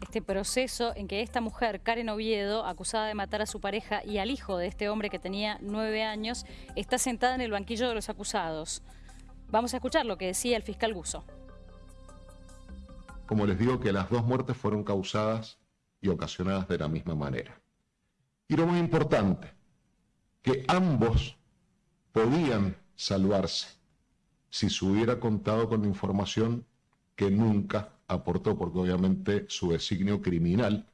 este proceso en que esta mujer, Karen Oviedo, acusada de matar a su pareja y al hijo de este hombre que tenía nueve años, está sentada en el banquillo de los acusados. Vamos a escuchar lo que decía el fiscal Guso. Como les digo que las dos muertes fueron causadas y ocasionadas de la misma manera. Y lo más importante, que ambos podían salvarse si se hubiera contado con información que nunca aportó, porque obviamente su designio criminal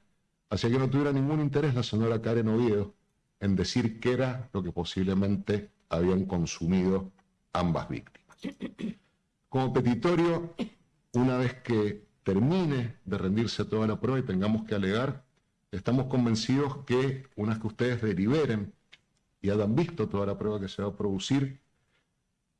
hacía que no tuviera ningún interés la señora Karen Oviedo en decir qué era lo que posiblemente habían consumido ambas víctimas. Como petitorio, una vez que termine de rendirse toda la prueba y tengamos que alegar, estamos convencidos que una vez que ustedes deliberen y hayan visto toda la prueba que se va a producir,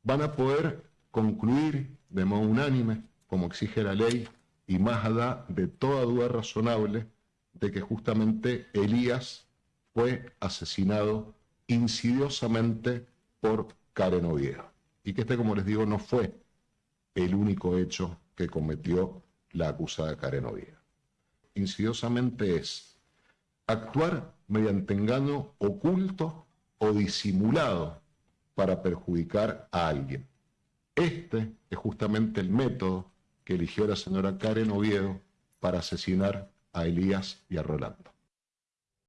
van a poder concluir de modo unánime como exige la ley, y más allá de toda duda razonable de que justamente Elías fue asesinado insidiosamente por Karen Oviedo. Y que este, como les digo, no fue el único hecho que cometió la acusada Karen Oviedo. Insidiosamente es actuar mediante engaño oculto o disimulado para perjudicar a alguien. Este es justamente el método que eligió la señora Karen Oviedo para asesinar a Elías y a Rolando.